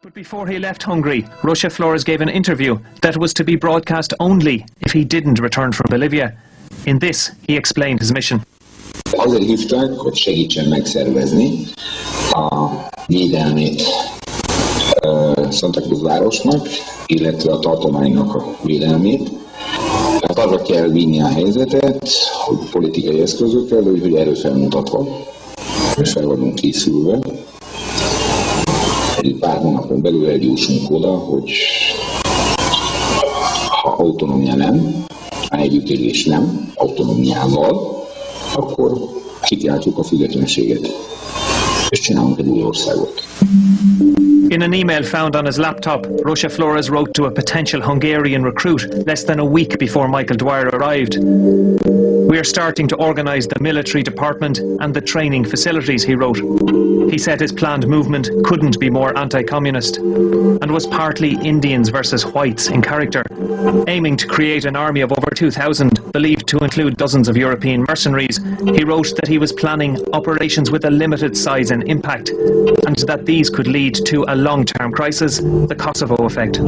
But before he left Hungary, Rózsa Flores gave an interview that was to be broadcast only if he didn't return from Bolivia. In this, he explained his mission. Azért hívtak, hogy segítsen megszervezni a védelmét Santa Cruz városnak, illetve a tartománynak a védelmét. Tehát arra kell vinni a helyzetet, hogy politikai eszközökkel, de úgy, hogy erről felmutatva, és fel vagyunk készülve. Egy pár hónapon belül eljussunk oda, hogy ha autonómia nem, együttélés nem, autonómiával, akkor kikiáltjuk a függetlenséget, és csinálunk egy új országot. In an email found on his laptop, Rózsa Flores wrote to a potential Hungarian recruit less than a week before Michael Dwyer arrived. We are starting to organise the military department and the training facilities, he wrote. He said his planned movement couldn't be more anti communist and was partly Indians versus whites in character, aiming to create an army of over 2,000, believed to include dozens of European mercenaries. He wrote that he was planning operations with a limited size and impact, and that these could lead to a long term crisis, the Kosovo effect.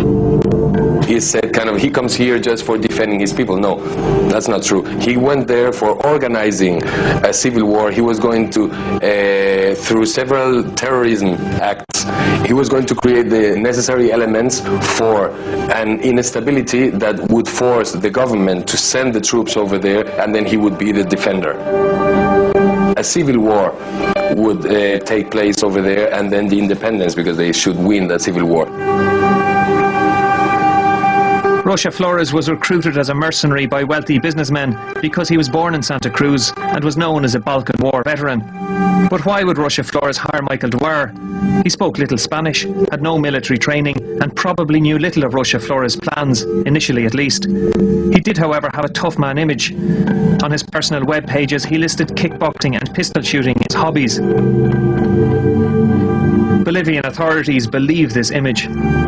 he said kind of he comes here just for defending his people. No, that's not true. He went there for organizing a civil war. He was going to, uh, through several terrorism acts, he was going to create the necessary elements for an instability that would force the government to send the troops over there, and then he would be the defender. A civil war would uh, take place over there, and then the independence, because they should win that civil war. Rózsa Flores was recruited as a mercenary by wealthy businessmen because he was born in Santa Cruz and was known as a Balkan War veteran. But why would Rózsa Flores hire Michael Dwyer? He spoke little Spanish, had no military training, and probably knew little of Rózsa Flores' plans, initially at least. He did, however, have a tough man image. On his personal web pages, he listed kickboxing and pistol shooting as hobbies. Bolivian authorities believe this image.